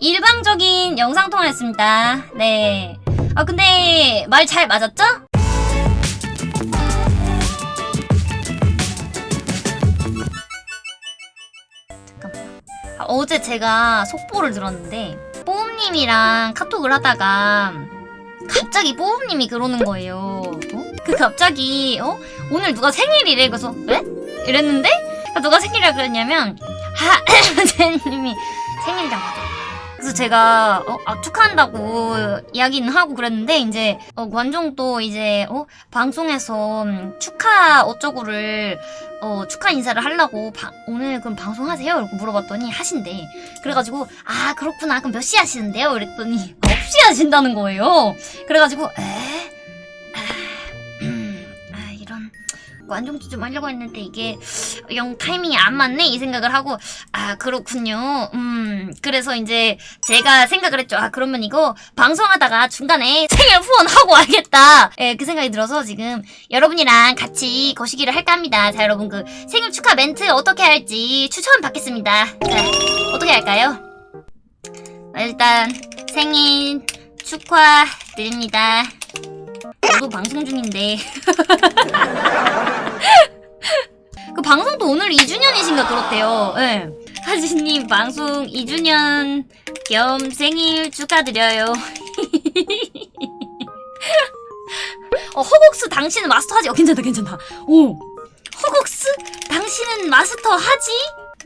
일방적인 영상통화였습니다. 네. 아, 근데 말 잘 맞았죠? 잠깐만. 아, 어제 제가 속보를 들었는데 뽀음님이랑 카톡을 하다가 갑자기 뽀음님이 그러는 거예요. 어? 그 갑자기 어? 오늘 누가 생일이래. 그래서 왜? 이랬는데 누가 생일이라 그랬냐면 하 제님이 생일이라고 하더라고요. 그래서 제가 어, 아, 축하한다고 이야기는 하고 그랬는데 이제 어, 관종도 이제 어, 방송에서 음, 축하 어쩌고를 어, 축하 인사를 하려고 바- 오늘 그럼 방송하세요? 이렇게 물어봤더니 하신대. 그래가지고 아 그렇구나 그럼 몇 시 하시는데요? 이랬더니 9시 하신다는 거예요. 그래가지고 에? 관종도 좀 하려고 했는데 이게 영 타이밍이 안 맞네 이 생각을 하고 아 그렇군요. 음 그래서 이제 제가 생각을 했죠. 아 그러면 이거 방송하다가 중간에 생일 후원하고 와야겠다. 예 그 생각이 들어서 지금 여러분이랑 같이 거시기를 할까 합니다. 자 여러분 그 생일 축하 멘트 어떻게 할지 추천 받겠습니다. 자 어떻게 할까요? 아, 일단 생일 축하드립니다. 저도 방송 중인데 오늘 2주년이신가 그렇대요. 예. 하진님 방송 2주년 겸 생일 축하드려요. 어, 허국스 당신은 마스터 하지? 어, 괜찮다, 괜찮다. 오. 허국스 당신은 마스터 하지?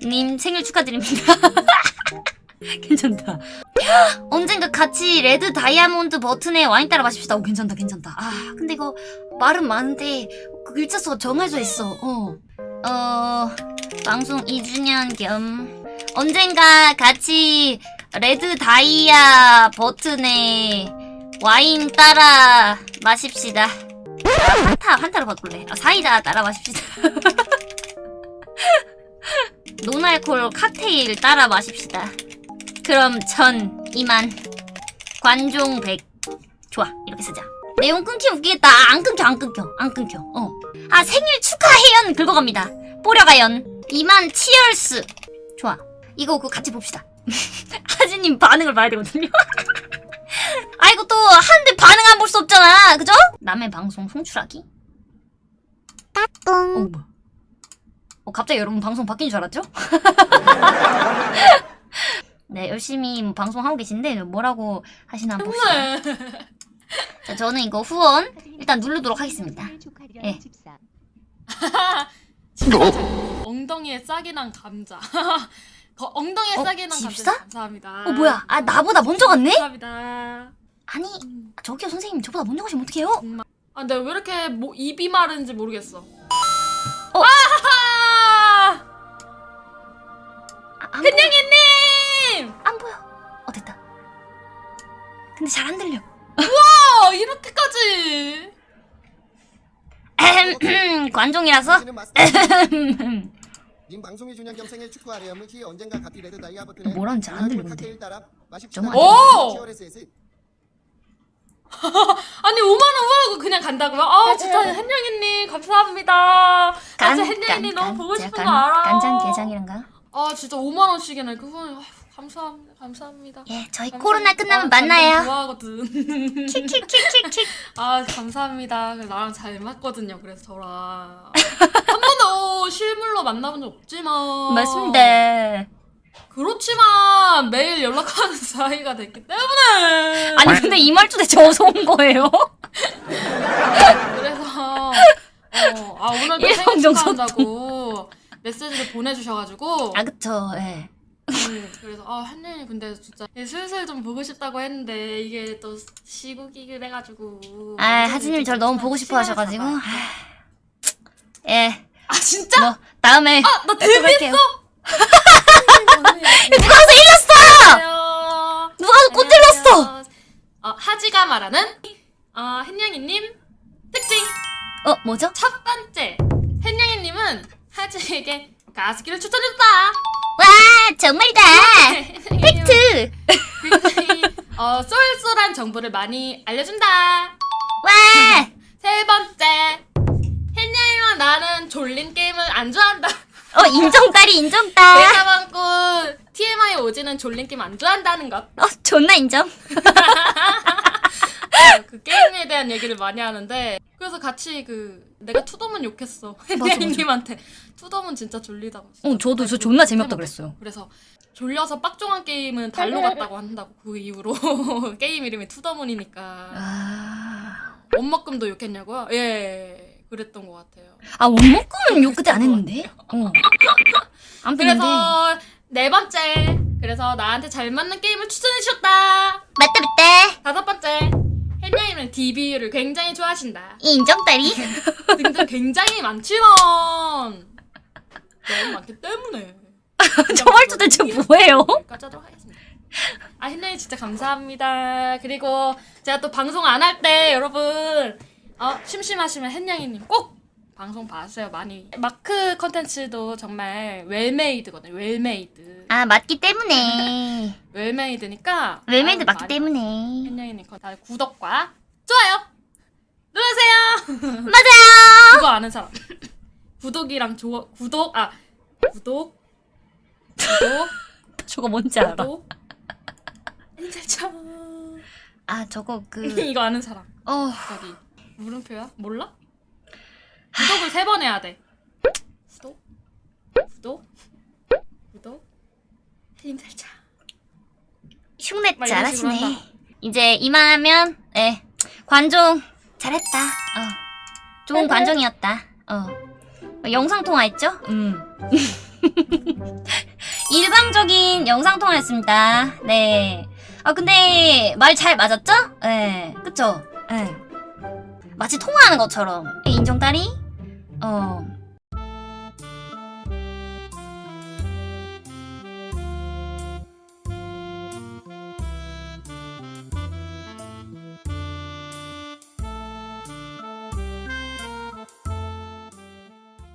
님 생일 축하드립니다. 괜찮다. 언젠가 같이 red 다이아몬드 버튼에 와인 따라 마십시다. 오, 괜찮다, 괜찮다. 아, 근데 이거 말은 많은데 그 글자 수가 정해져 있어. 어. 어, 방송 2주년 겸 언젠가 같이 red 다이아 버튼에 와인 따라 마십시다. 아, 한타, 한타로 바꿀래. 아, 사이다 따라 마십시다. 노알콜 칵테일 따라 마십시다. 그럼 전 이만 관종 100 좋아 이렇게 쓰자 내용 끊기면 웃기겠다. 아, 안 끊겨 안 끊겨 안 끊겨. 어아 생일 축하해연 긁어갑니다. 뽀려가연. 이만 치얼스. 좋아. 이거 그거 같이 봅시다. 하진님 반응을 봐야 되거든요. 아 이거 또 하는데 반응 안 볼 수 없잖아. 그죠? 남의 방송 송출하기? 따뚱 어어 갑자기 여러분 방송 바뀐 줄 알았죠? 네, 열심히 뭐 방송하고 계신데 뭐라고 하시나 봅시다. 자, 저는 이거 후원 일단 누르도록 하겠습니다. 예. 엉덩이에 싹이 난 감자. 거, 엉덩이에 어, 집사? 감자 감사합니다. 어, 뭐야? 아, 나보다 먼저 갔네? 감사합니다. 아니, 저기요, 선생님. 저보다 먼저 가시면 어떡해요? 아, 근데 왜 이렇게 뭐, 입이 마른지 모르겠어. 어. 아하하! 아, 안, 보여. 햇냥이님! 안 보여. 어, 됐다. 근데 잘 안 들려. 어, 이렇게까지! 에헴, 관종이라서? 당신은 마스터. 님 방송이 주년 겸 생일 축하하려 시 언젠가 같이 레드 다이아 버튼에 뭐라는지 안 들리는데. 정말 오! 아니, 5만원 후하고 그냥 간다고요? 아, 진짜 햇냥이님, 감사합니다. 아, 진짜 햇냥이님 너무 보고 싶은 거 알아. 간장 게장이란가? 아, 진짜 5만원씩이나 이렇게 후원, 감사합니다. 감사합니다. 예, 저희 감사합니다. 코로나 끝나면 아, 만나요. 좋아하거든. 킥킥킥킥킥. 아 감사합니다. 나랑 잘 맞거든요. 그래서 저랑 한 번도 실물로 만나본 적 없지만 맞습니다. 그렇지만 매일 연락하는 사이가 됐기 때문에 아니, 근데 이 말투 대체 어디서 온 거예요? 그래서 어, 아 오늘도 생일 일방적으로 축하한다고 메시지를 보내주셔가지고 아, 그쵸, 예. 음, 그래서 아 한님이 근데 진짜 슬슬 좀 보고 싶다고 했는데 이게 또 시국이긴 해가지고 아, 하진님 저를 너무 보고 싶어 하셔가지고. 아, 예. 아 진짜? 뭐, 다음에. 아, 나또 뵐게요. 누가 가서 일렀어! 안녕하세요. 누가 가서 꽃 일렀어! 어, 하지가 말하는 어, 햇냥이님 특징 어, 뭐죠? 첫 번째 햇냥이님은 하지에게 가스기를 추천했다. 와, 정말다! 팩트! 굉장히 어, 쏠쏠한 정보를 많이 알려준다. 와! 세 번째 햇냥이와 나는 졸린 게임을 안 좋아한다. 어, 인정딸이 인정딸! 많고 TMI 오지는 졸린 게임 안 좋아한다는 것. 어, 존나 인정. 어, 그 게임에 대한 얘기를 많이 하는데 그래서 같이 그 내가 To the Moon 욕했어. 혜님한테 To the Moon 진짜 졸리다고. 어, 저도 저 존나 재미없다 그랬어요. 그래서 졸려서 빡종한 게임은 달로 갔다고 한다고 그 이후로 게임 이름이 To the Moon이니까 아, 원먹금도 욕했냐고요? 예 그랬던 것 같아요 아 원목금은 욕 그때 안 했는데. 어. 근데 그래서 네 번째 그래서 나한테 잘 맞는 게임을 추천해 주셨다 맞다 맞다. 다섯 번째 혜님은 DB를 굉장히 좋아하신다 인정다리. 등등 굉장히 많지만 너무 많기 때문에 저 말투 대체 뭐예요? 하도록 하겠습니다. 아 혜님 진짜 감사합니다. 그리고 제가 또 방송 안 할 때 여러분 어, 심심하시면 햇냥이님 꼭 방송 봐주세요 많이 마크 컨텐츠도 정말 well-made거든요 well-made 아 맞기 때문에. well-made니까 well-made 맞기 때문에. 거 다들 구독과 좋아요 눌러주세요 맞아요. 그거 아는 사람 구독이랑 좋아 구독 아 구독 구독 저거 뭔지 알아? 구독 아 저거 그 이거 아는 사람 어. 저기 물음표야 몰라 세 번 해야 돼 구독 구독 구독 흉내 막 이런 식으로 잘하시네. 이제 이만하면 예 관종 잘했다. 어 좋은 관종이었다. 어 영상 통화했죠? 음 일방적인 영상 통화였습니다. 네. 아 근데 말 잘 맞았죠? 예 그쵸? 예 마치 통화하는 것처럼 예, 인정 딸이 어